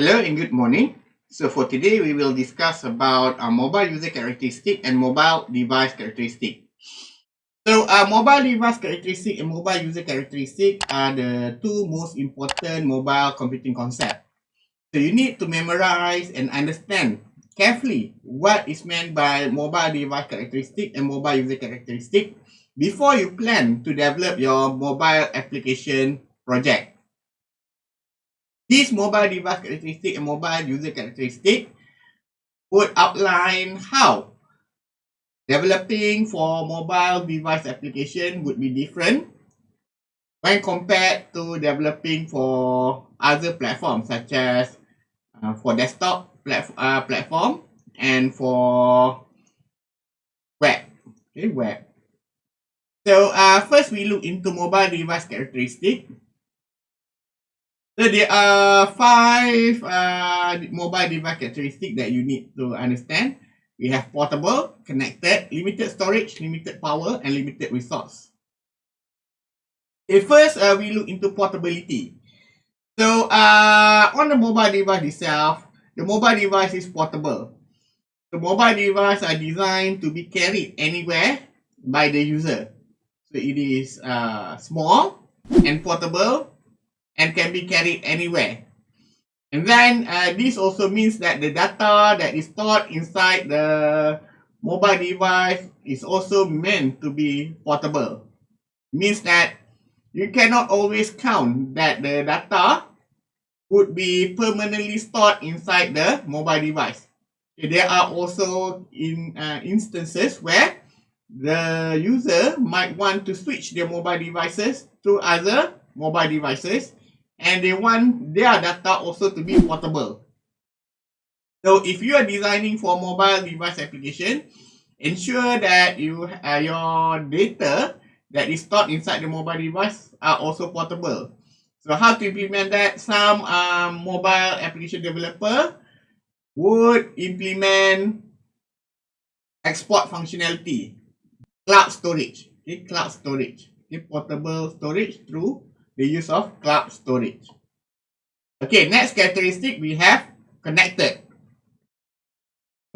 Hello and good morning. So for today, we will discuss about a mobile user characteristic and mobile device characteristic. So uh, mobile device characteristic and mobile user characteristic are the two most important mobile computing concepts. So you need to memorize and understand carefully what is meant by mobile device characteristic and mobile user characteristic before you plan to develop your mobile application project. This mobile device characteristic and mobile user characteristic would outline how developing for mobile device application would be different when compared to developing for other platforms such as uh, for desktop plat uh, platform and for web. Okay, web. So uh, first we look into mobile device characteristic. So there are five uh, mobile device characteristics that you need to understand. We have portable, connected, limited storage, limited power, and limited resource. First, uh, we look into portability. So, uh, on the mobile device itself, the mobile device is portable. The mobile device are designed to be carried anywhere by the user. So, it is uh, small and portable and can be carried anywhere. And then uh, this also means that the data that is stored inside the mobile device is also meant to be portable. Means that you cannot always count that the data would be permanently stored inside the mobile device. There are also in uh, instances where the user might want to switch their mobile devices to other mobile devices and they want their data also to be portable. So if you are designing for mobile device application, ensure that you uh, your data that is stored inside the mobile device are also portable. So how to implement that? Some um, mobile application developer would implement export functionality, cloud storage, okay, cloud storage, okay, portable storage through the use of cloud storage. Okay, next characteristic we have connected.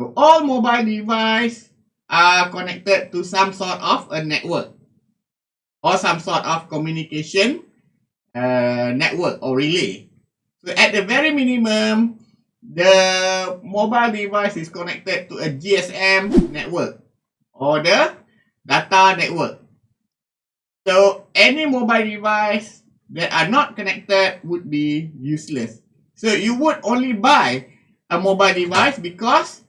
So all mobile devices are connected to some sort of a network or some sort of communication uh, network or relay. So at the very minimum, the mobile device is connected to a GSM network or the data network. So any mobile device that are not connected would be useless. So you would only buy a mobile device because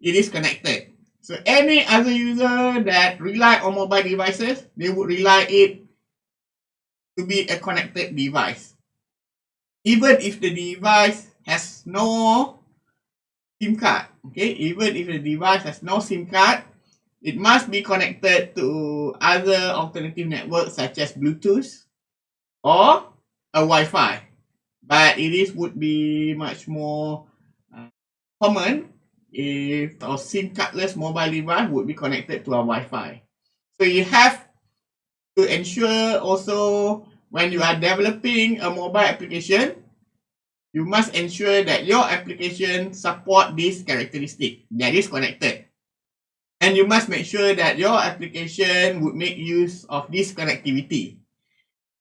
it is connected. So any other user that rely on mobile devices, they would rely it to be a connected device. Even if the device has no SIM card, okay, even if the device has no SIM card, it must be connected to other alternative networks such as Bluetooth or a Wi-Fi. But it is would be much more uh, common if a SIM cardless mobile device would be connected to a Wi-Fi. So you have to ensure also when you are developing a mobile application, you must ensure that your application support this characteristic that is connected. And you must make sure that your application would make use of this connectivity.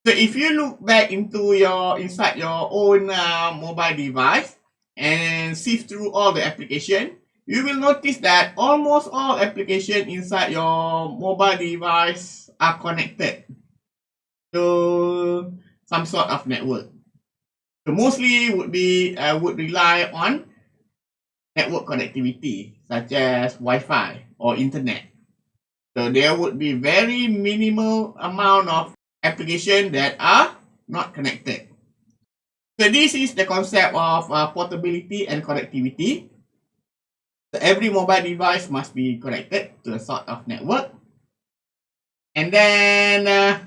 So if you look back into your inside your own uh, mobile device and sift through all the application, you will notice that almost all application inside your mobile device are connected to some sort of network. So mostly would be uh, would rely on network connectivity such as Wi-Fi or internet. So there would be very minimal amount of application that are not connected. So this is the concept of uh, portability and connectivity. So every mobile device must be connected to a sort of network. And then uh,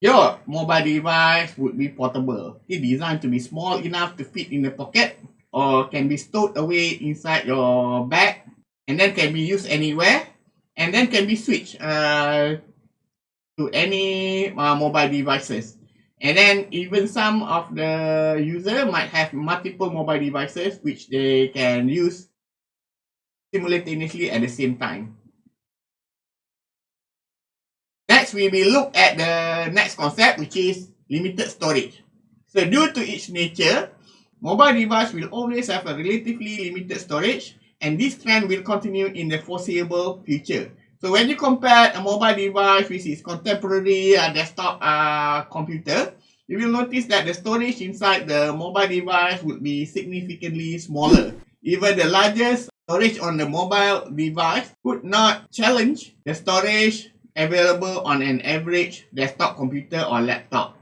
your mobile device would be portable. It's designed to be small enough to fit in the pocket or can be stowed away inside your bag and then can be used anywhere and then can be switched uh, to any uh, mobile devices. And then even some of the user might have multiple mobile devices which they can use simultaneously at the same time. Next, we will look at the next concept which is limited storage. So due to its nature, mobile device will always have a relatively limited storage and this trend will continue in the foreseeable future. So when you compare a mobile device with its contemporary uh, desktop uh, computer, you will notice that the storage inside the mobile device would be significantly smaller. Even the largest storage on the mobile device could not challenge the storage available on an average desktop computer or laptop.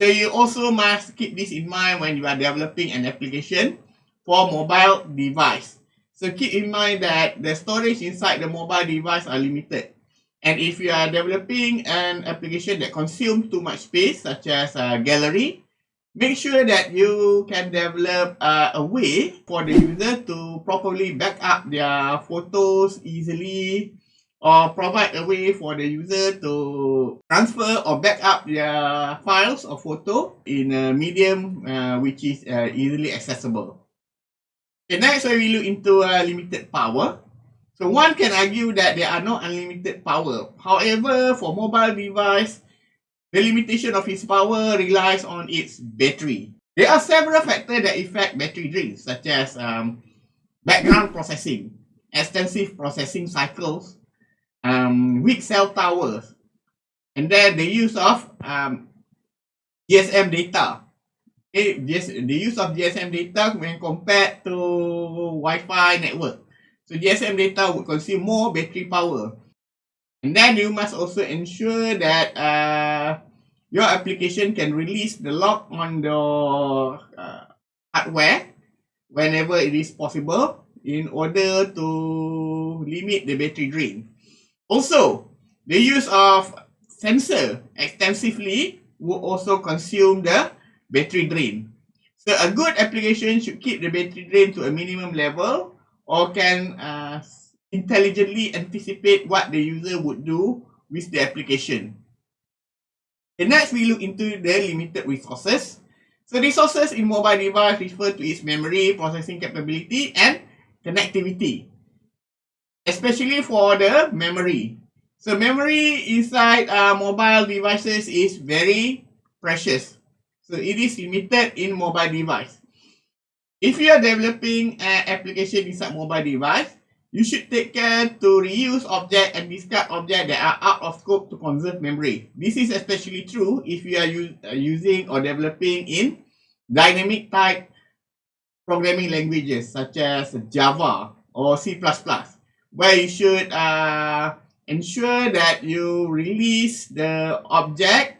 So you also must keep this in mind when you are developing an application for mobile device. So keep in mind that the storage inside the mobile device are limited. And if you are developing an application that consumes too much space, such as a gallery, make sure that you can develop uh, a way for the user to properly back up their photos easily or provide a way for the user to transfer or back up their files or photo in a medium uh, which is uh, easily accessible. Okay, next we look into uh, limited power. So one can argue that there are no unlimited power. However, for mobile device, the limitation of its power relies on its battery. There are several factors that affect battery drain, such as um, background processing, extensive processing cycles, um, weak cell towers, and then the use of um, GSM data okay, the use of GSM data when compared to Wi-Fi network. So GSM data would consume more battery power. And then you must also ensure that uh, your application can release the lock on the uh, hardware whenever it is possible in order to limit the battery drain. Also, the use of sensor extensively will also consume the battery drain. So a good application should keep the battery drain to a minimum level or can uh, intelligently anticipate what the user would do with the application. And next, we look into the limited resources. So resources in mobile device refer to its memory, processing capability, and connectivity. Especially for the memory. So memory inside uh, mobile devices is very precious. So it is limited in mobile device. If you are developing an application inside mobile device, you should take care to reuse object and discard object that are out of scope to conserve memory. This is especially true if you are uh, using or developing in dynamic type programming languages such as Java or C++, where you should uh, ensure that you release the object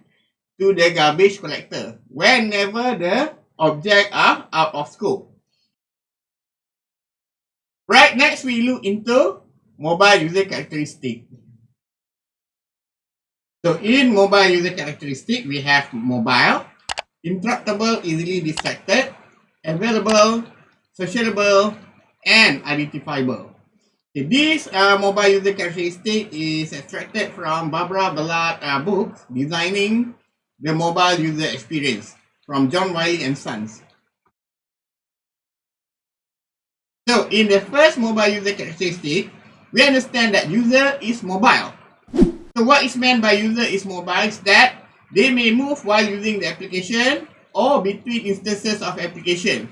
to the garbage collector whenever the object are out of scope. Right, next we look into mobile user characteristic. So in mobile user characteristic, we have mobile, interruptible, easily distracted, available, sociable, and identifiable. Okay, this uh, mobile user characteristic is extracted from Barbara Ballard uh, book, Designing the mobile user experience from John Wiley and Sons. So in the first mobile user characteristic, we understand that user is mobile. So what is meant by user is mobile is that they may move while using the application or between instances of application.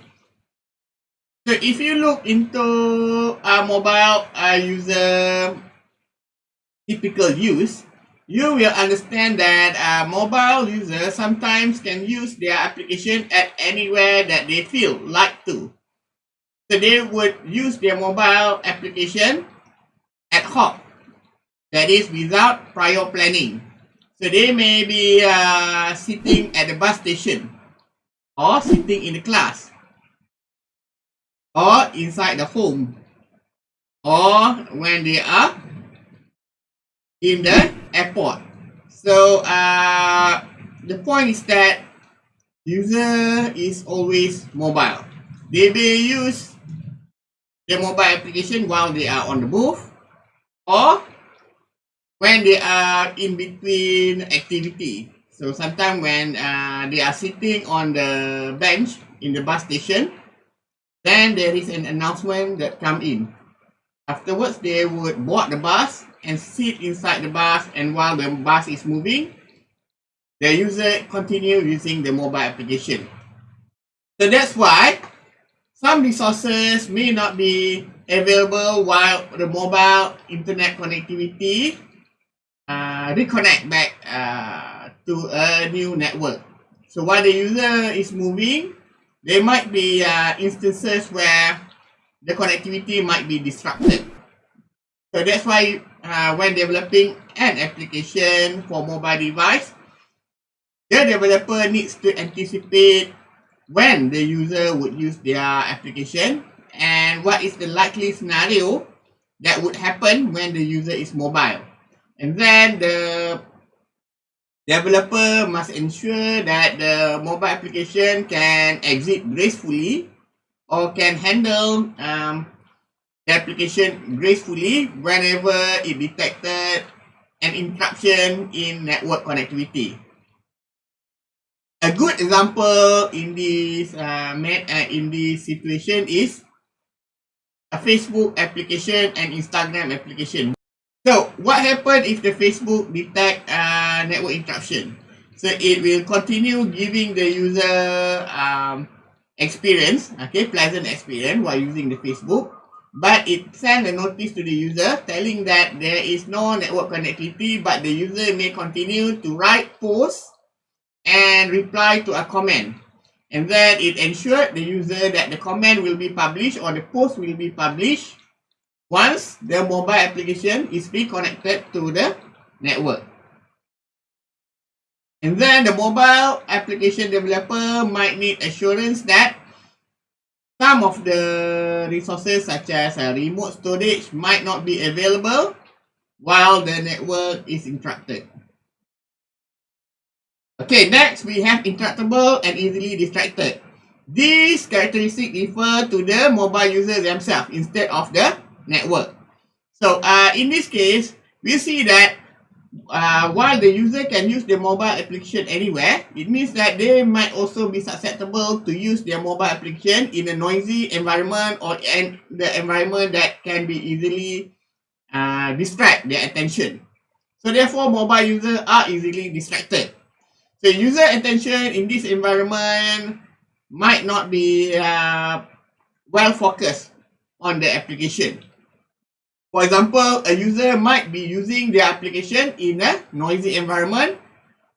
So if you look into a mobile uh, user typical use, you will understand that a mobile users sometimes can use their application at anywhere that they feel like to. So they would use their mobile application ad hoc, that is without prior planning. So they may be uh, sitting at the bus station or sitting in the class or inside the home or when they are in the airport. So uh, the point is that user is always mobile. They may use the mobile application while they are on the move or when they are in between activity. So sometimes when uh, they are sitting on the bench in the bus station, then there is an announcement that come in. Afterwards, they would board the bus and sit inside the bus and while the bus is moving, the user continue using the mobile application. So that's why some resources may not be available while the mobile internet connectivity uh, reconnect back uh, to a new network. So while the user is moving, there might be uh, instances where the connectivity might be disrupted. So that's why uh, when developing an application for mobile device, the developer needs to anticipate when the user would use their application and what is the likely scenario that would happen when the user is mobile. And then the developer must ensure that the mobile application can exit gracefully or can handle um, the application gracefully whenever it detected an interruption in network connectivity. A good example in this uh, uh, in this situation is a Facebook application and Instagram application. So what happens if the Facebook detect uh, network interruption? So it will continue giving the user um, experience, okay, pleasant experience while using the Facebook. But it send a notice to the user telling that there is no network connectivity, but the user may continue to write posts and reply to a comment. And then it ensured the user that the comment will be published or the post will be published once the mobile application is reconnected to the network. And then the mobile application developer might need assurance that some of the resources such as a remote storage might not be available while the network is interrupted. Okay, next we have interruptible and easily distracted. These characteristics refer to the mobile users themselves instead of the network. So uh, in this case, we see that uh, while the user can use the mobile application anywhere, it means that they might also be susceptible to use their mobile application in a noisy environment or in the environment that can be easily uh, distract their attention. So therefore, mobile users are easily distracted. So user attention in this environment might not be uh, well focused on the application. For example, a user might be using their application in a noisy environment,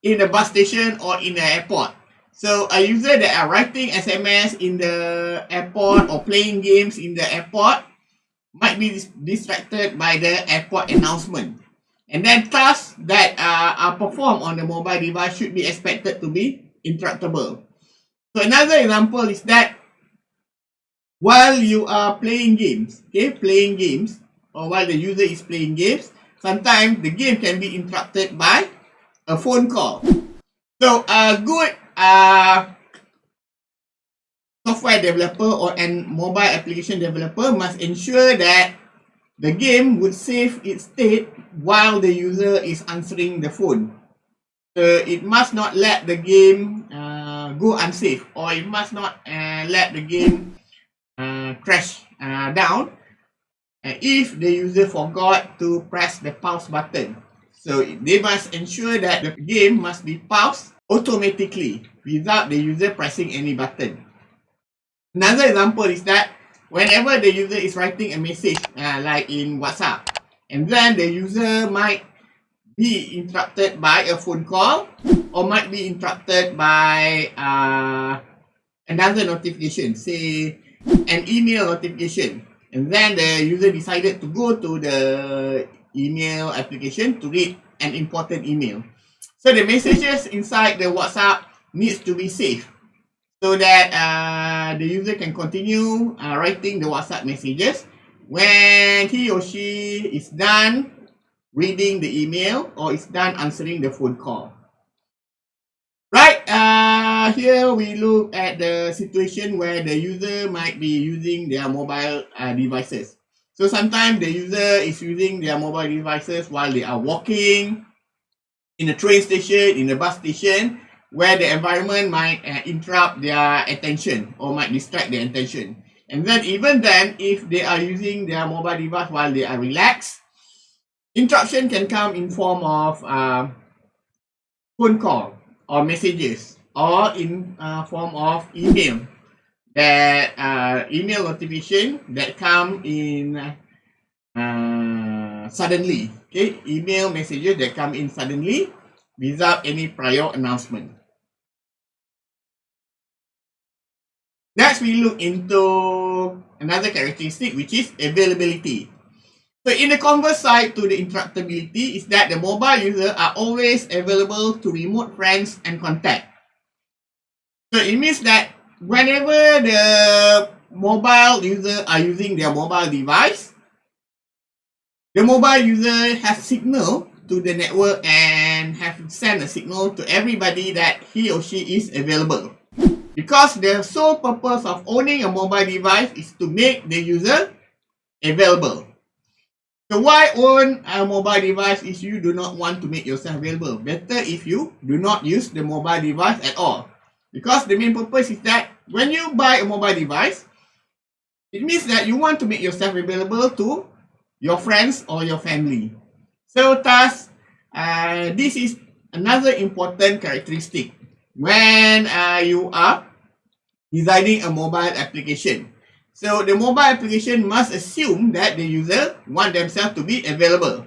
in a bus station or in an airport. So a user that are writing SMS in the airport or playing games in the airport might be distracted by the airport announcement. And then tasks that uh, are performed on the mobile device should be expected to be interruptible. So another example is that while you are playing games, okay, playing games, or while the user is playing games, sometimes the game can be interrupted by a phone call. So a good uh, software developer or an mobile application developer must ensure that the game would save its state while the user is answering the phone. So it must not let the game uh, go unsafe or it must not uh, let the game uh, crash uh, down and if the user forgot to press the pause button. So they must ensure that the game must be paused automatically without the user pressing any button. Another example is that whenever the user is writing a message uh, like in WhatsApp and then the user might be interrupted by a phone call or might be interrupted by uh, another notification say an email notification and then the user decided to go to the email application to read an important email. So the messages inside the WhatsApp needs to be saved so that uh, the user can continue uh, writing the WhatsApp messages when he or she is done reading the email or is done answering the phone call. Uh, here we look at the situation where the user might be using their mobile uh, devices. So sometimes the user is using their mobile devices while they are walking, in a train station, in a bus station, where the environment might uh, interrupt their attention or might distract their attention. And then even then, if they are using their mobile device while they are relaxed, interruption can come in form of uh, phone call or messages or in uh, form of email. That uh, email notification that come in uh, suddenly. Okay email messages that come in suddenly without any prior announcement. Next we look into another characteristic which is availability. So in the converse side to the interruptibility is that the mobile user are always available to remote friends and contact so it means that whenever the mobile user are using their mobile device, the mobile user has signal to the network and have sent a signal to everybody that he or she is available. Because the sole purpose of owning a mobile device is to make the user available. So why own a mobile device if you do not want to make yourself available? Better if you do not use the mobile device at all. Because the main purpose is that when you buy a mobile device, it means that you want to make yourself available to your friends or your family. So thus, uh, this is another important characteristic when uh, you are designing a mobile application. So the mobile application must assume that the user want themselves to be available.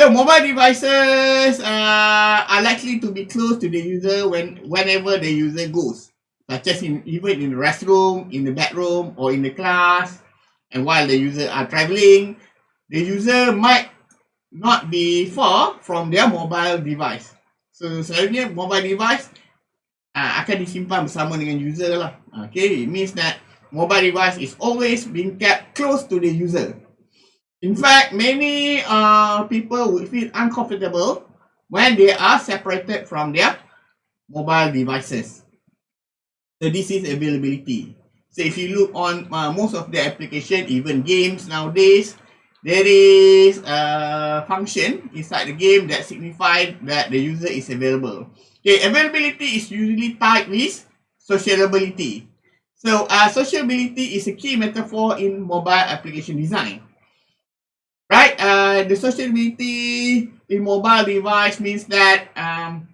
The mobile devices uh, are likely to be close to the user when whenever the user goes, such as in even in the restroom, in the bedroom, or in the class. And while the user are traveling, the user might not be far from their mobile device. So selalunya mobile device uh, akan disimpan bersama dengan user lah. Okay, it means that mobile device is always being kept close to the user. In fact, many uh, people will feel uncomfortable when they are separated from their mobile devices. So this is availability. So if you look on uh, most of the application, even games nowadays, there is a function inside the game that signifies that the user is available. Okay, availability is usually tied with sociability. So uh, sociability is a key metaphor in mobile application design. Right? Uh, the sociability in mobile device means that um,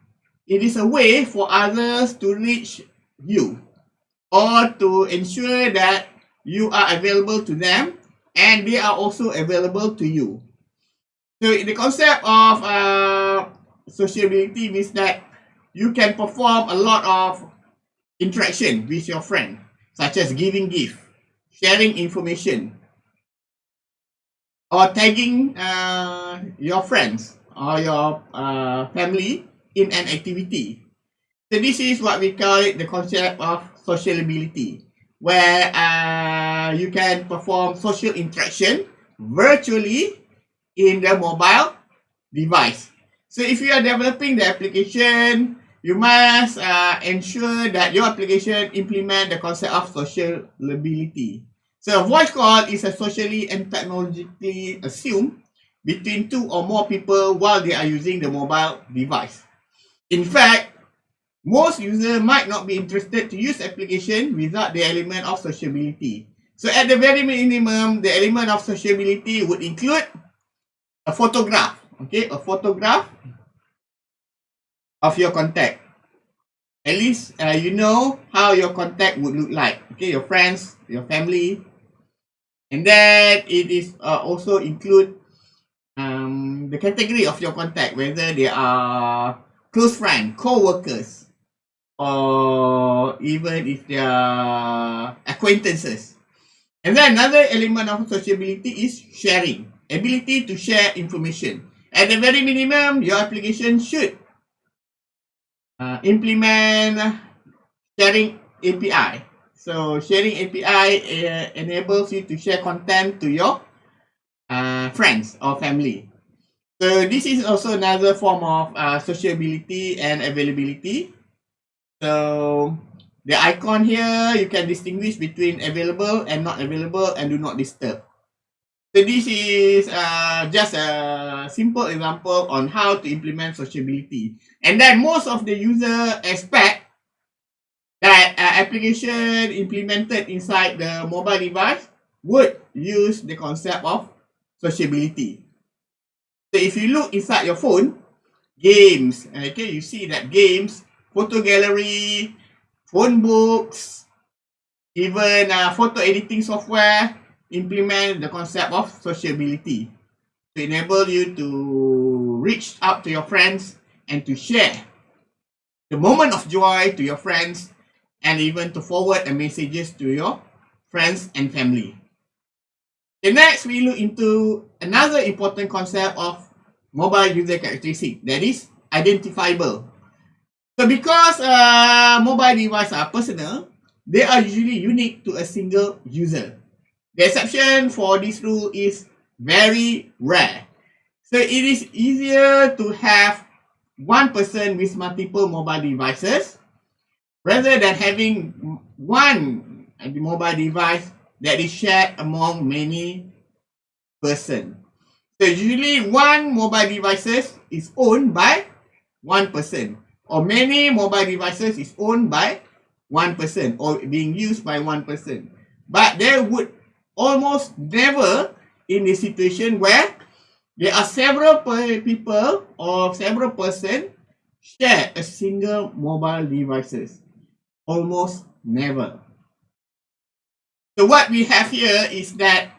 it is a way for others to reach you or to ensure that you are available to them and they are also available to you. So the concept of uh, sociability means that you can perform a lot of interaction with your friend, such as giving gift, sharing information, or tagging uh, your friends or your uh, family in an activity. So this is what we call it the concept of sociability, where uh, you can perform social interaction virtually in the mobile device. So if you are developing the application, you must uh, ensure that your application implement the concept of sociability. So a voice call is a socially and technologically assumed between two or more people while they are using the mobile device. In fact, most users might not be interested to use application without the element of sociability. So at the very minimum, the element of sociability would include a photograph, okay, a photograph of your contact. At least uh, you know how your contact would look like, okay, your friends, your family, And then it is uh, also include um, the category of your contact, whether they are close friend, co-workers, or even if they are acquaintances. And then another element of sociability is sharing, ability to share information. At the very minimum, your application should uh, implement sharing API So sharing API uh, enables you to share content to your uh, friends or family. So this is also another form of uh, sociability and availability. So the icon here, you can distinguish between available and not available and do not disturb. So this is uh, just a simple example on how to implement sociability. And then most of the user expect application implemented inside the mobile device would use the concept of sociability. So if you look inside your phone, games, okay, you see that games, photo gallery, phone books, even uh, photo editing software, implement the concept of sociability to enable you to reach out to your friends and to share the moment of joy to your friends and even to forward the messages to your friends and family. The next we look into another important concept of mobile user characteristic that is identifiable. So because uh, mobile devices are personal, they are usually unique to a single user. The exception for this rule is very rare. So it is easier to have one person with multiple mobile devices rather than having one mobile device that is shared among many person. So usually one mobile devices is owned by one person or many mobile devices is owned by one person or being used by one person. But there would almost never in a situation where there are several people or several person share a single mobile devices. Almost never. So what we have here is that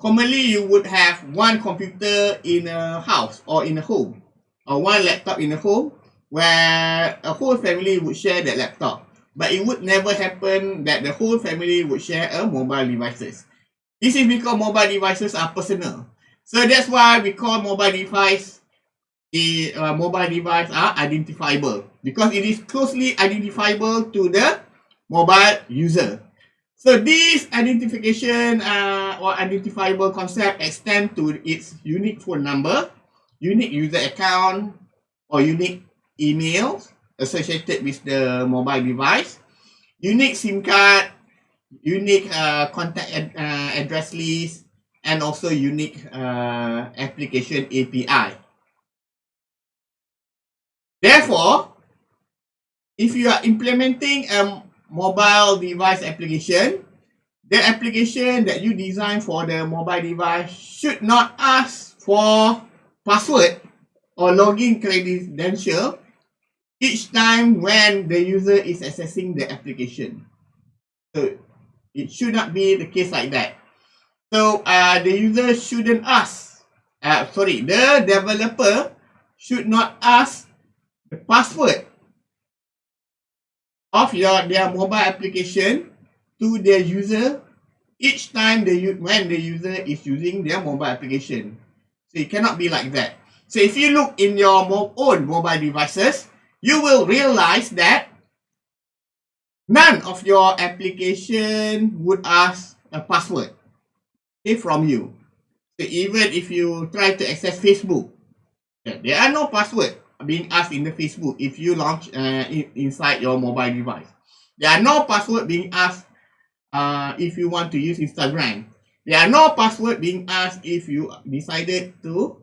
commonly you would have one computer in a house or in a home or one laptop in a home where a whole family would share that laptop. But it would never happen that the whole family would share a mobile devices. This is because mobile devices are personal. So that's why we call mobile device the uh, mobile device are identifiable because it is closely identifiable to the mobile user. So this identification uh, or identifiable concept extend to its unique phone number, unique user account, or unique emails associated with the mobile device, unique SIM card, unique uh, contact ad, uh, address list and also unique uh, application API. Therefore, if you are implementing a mobile device application, the application that you design for the mobile device should not ask for password or login credential each time when the user is accessing the application. So it should not be the case like that. So uh, the user shouldn't ask, uh, sorry, the developer should not ask the password of your their mobile application to their user each time the when the user is using their mobile application. So it cannot be like that. So if you look in your own mobile devices, you will realize that none of your application would ask a password okay, from you. So even if you try to access Facebook, there are no password being asked in the Facebook if you launch uh, in, inside your mobile device. There are no password being asked uh, if you want to use Instagram. There are no password being asked if you decided to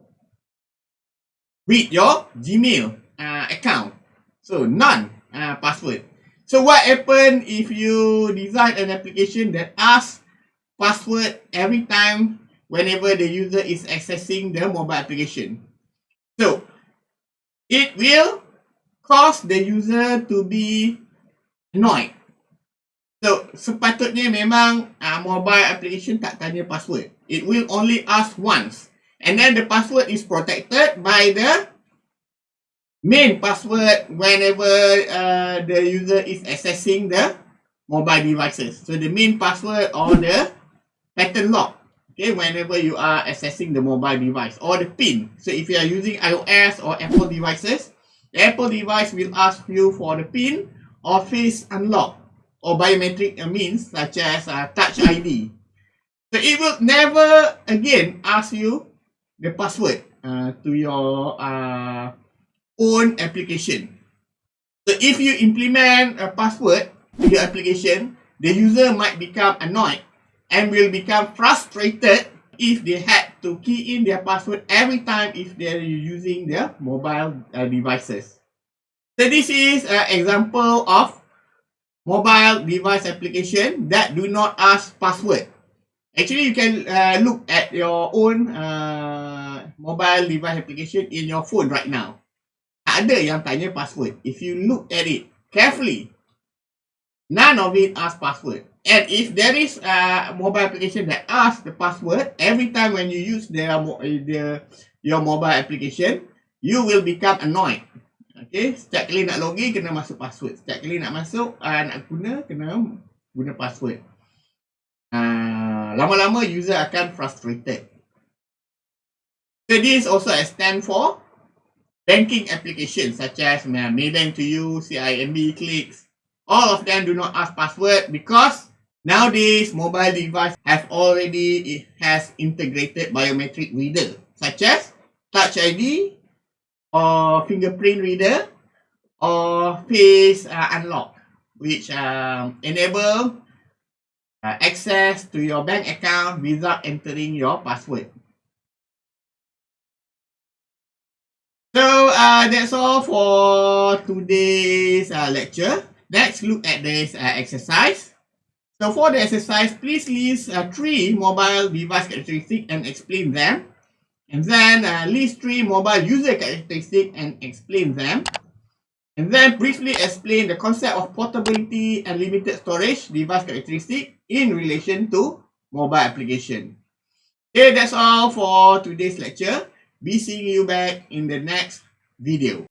read your Gmail uh, account. So none uh, password. So what happen if you design an application that asks password every time whenever the user is accessing the mobile application? So it will cause the user to be annoyed. So sepatutnya memang uh, mobile application tak tanya password. It will only ask once. And then the password is protected by the main password whenever uh, the user is accessing the mobile devices. So the main password or the pattern lock, whenever you are accessing the mobile device or the PIN. So if you are using iOS or Apple devices, the Apple device will ask you for the PIN or face unlock or biometric means such as uh, touch ID. So it will never again ask you the password uh, to your uh, own application. So if you implement a password to your application, the user might become annoyed and will become frustrated if they had to key in their password every time if they're using their mobile uh, devices. So this is an example of mobile device application that do not ask password. Actually, you can uh, look at your own uh, mobile device application in your phone right now. Ada yang tanya password. If you look at it carefully, none of it ask password. And if there is a mobile application that asks the password every time when you use their, their your mobile application, you will become annoyed. Okay, setiap kali nak login kena masuk password. Setiap kali nak masuk uh, nak guna kena guna password. Uh, lama-lama user akan frustrated. So this also stand for banking applications such as Maybank to you, CIMB clicks. All of them do not ask password because nowadays mobile device have already has integrated biometric reader such as Touch ID, or fingerprint reader or face uh, unlock which um, enable uh, access to your bank account without entering your password. So uh, that's all for today's uh, lecture. Let's look at this uh, exercise. So for the exercise, please list uh, three mobile device characteristics and explain them. And then uh, list three mobile user characteristics and explain them. And then briefly explain the concept of portability and limited storage device characteristic in relation to mobile application. Okay, that's all for today's lecture. Be seeing you back in the next video.